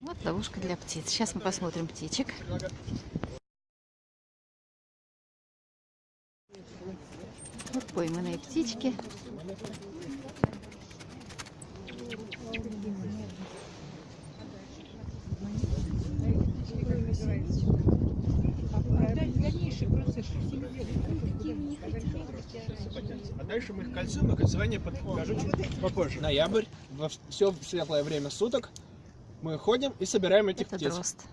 Вот ловушка для птиц. Сейчас мы посмотрим птичек. Вот пойманные птички. А дальше мы их кольцуем, но кольцевание покажу чуть попозже. Ноябрь, во все светлое время суток мы ходим и собираем этих Это птиц. дрозд.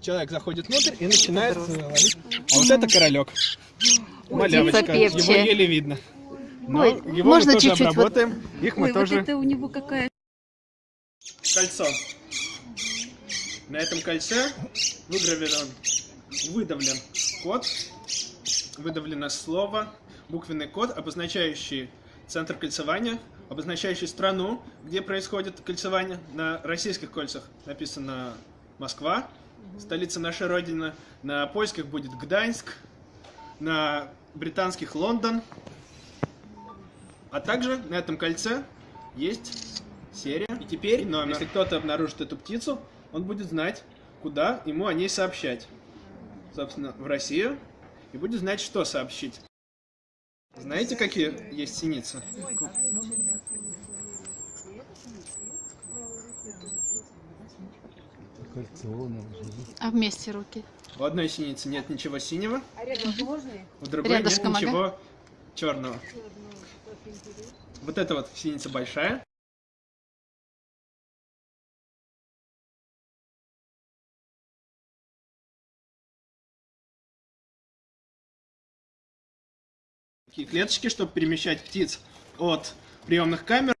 Человек заходит внутрь и начинает ловить. А вот это королек. Малявочка. Его еле видно. Но Ой, его можно мы тоже чуть-чуть вот- обработаем. Их мы Ой, тоже... вот это у него какая Кольцо. На этом кольце выгравирован, выдавлен код, выдавлено слово, буквенный код, обозначающий центр кольцевания, обозначающий страну, где происходит кольцевание. На российских кольцах написано Москва, столица нашей Родины. На польских будет Гданьск, на британских Лондон. А также на этом кольце есть серия. И теперь, номер. если кто-то обнаружит эту птицу, он будет знать, куда ему о ней сообщать. Собственно, в Россию. И будет знать, что сообщить. Знаете, какие есть синицы? А вместе руки. У одной синицы нет ничего синего, у другой Рядышком, нет ага. ничего черного. Вот эта вот синица большая. Клеточки, чтобы перемещать птиц от приемных камер